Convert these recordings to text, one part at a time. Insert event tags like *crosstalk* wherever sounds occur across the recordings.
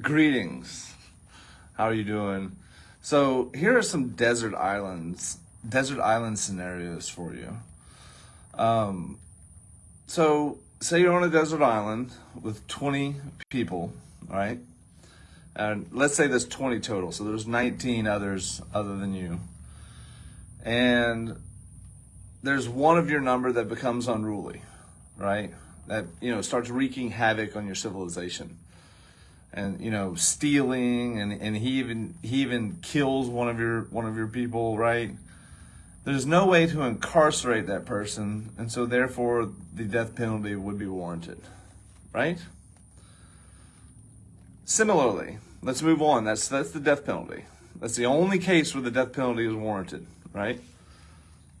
Greetings. How are you doing? So here are some desert islands, desert island scenarios for you. Um, so say you're on a desert island with 20 people, right? And let's say there's 20 total. So there's 19 others other than you. And there's one of your number that becomes unruly, right? That, you know, starts wreaking havoc on your civilization and you know stealing and and he even he even kills one of your one of your people right? There's no way to incarcerate that person and so therefore the death penalty would be warranted right? Similarly let's move on. That's that's the death penalty. That's the only case where the death penalty is warranted right?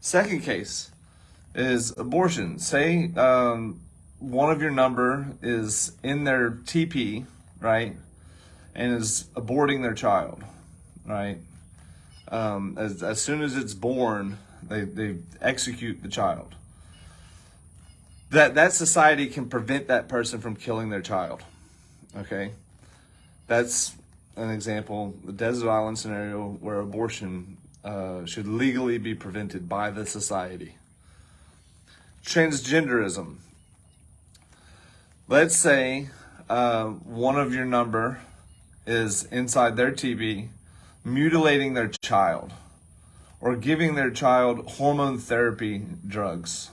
Second case is abortion. Say um, one of your number is in their TP right, and is aborting their child, right? Um, as, as soon as it's born, they, they execute the child. That, that society can prevent that person from killing their child, okay? That's an example, the desert island scenario where abortion uh, should legally be prevented by the society. Transgenderism. Let's say uh, one of your number is inside their TB mutilating their child or giving their child hormone therapy drugs.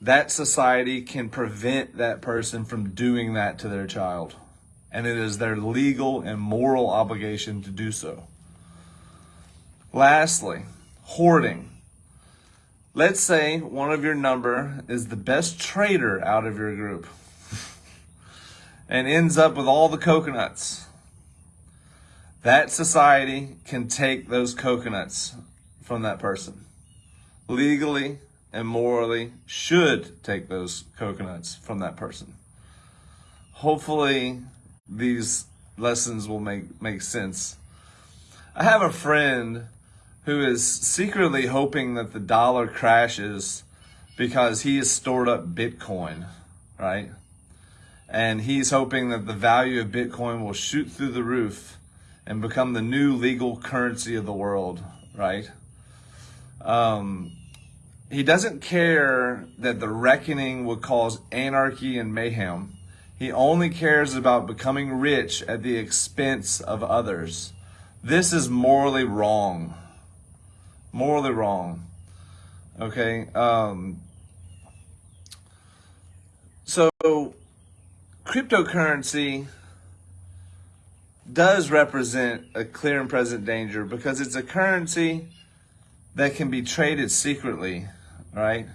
That society can prevent that person from doing that to their child. And it is their legal and moral obligation to do so. Lastly, hoarding. Let's say one of your number is the best trader out of your group and ends up with all the coconuts. That society can take those coconuts from that person. Legally and morally should take those coconuts from that person. Hopefully these lessons will make, make sense. I have a friend who is secretly hoping that the dollar crashes because he has stored up Bitcoin, right? And he's hoping that the value of Bitcoin will shoot through the roof and become the new legal currency of the world, right? Um, he doesn't care that the reckoning would cause anarchy and mayhem. He only cares about becoming rich at the expense of others. This is morally wrong. Morally wrong. Okay. Um, so cryptocurrency does represent a clear and present danger because it's a currency that can be traded secretly, right?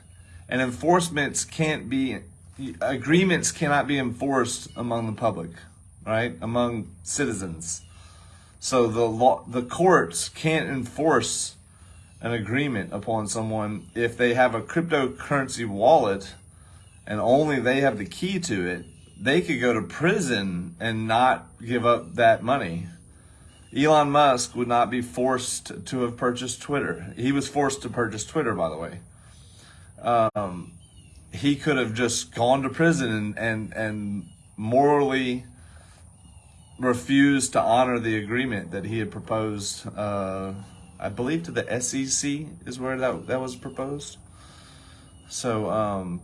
And enforcements can't be, agreements cannot be enforced among the public, right? Among citizens. So the law, the courts can't enforce an agreement upon someone if they have a cryptocurrency wallet and only they have the key to it they could go to prison and not give up that money. Elon Musk would not be forced to have purchased Twitter. He was forced to purchase Twitter, by the way. Um, he could have just gone to prison and, and, and morally refused to honor the agreement that he had proposed. Uh, I believe to the SEC is where that, that was proposed. So, um,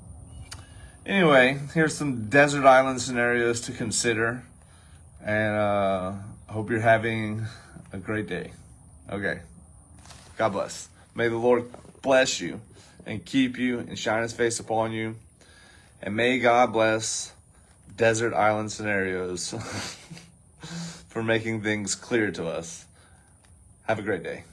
Anyway, here's some desert island scenarios to consider. And uh, hope you're having a great day. Okay. God bless. May the Lord bless you and keep you and shine his face upon you. And may God bless desert island scenarios *laughs* for making things clear to us. Have a great day.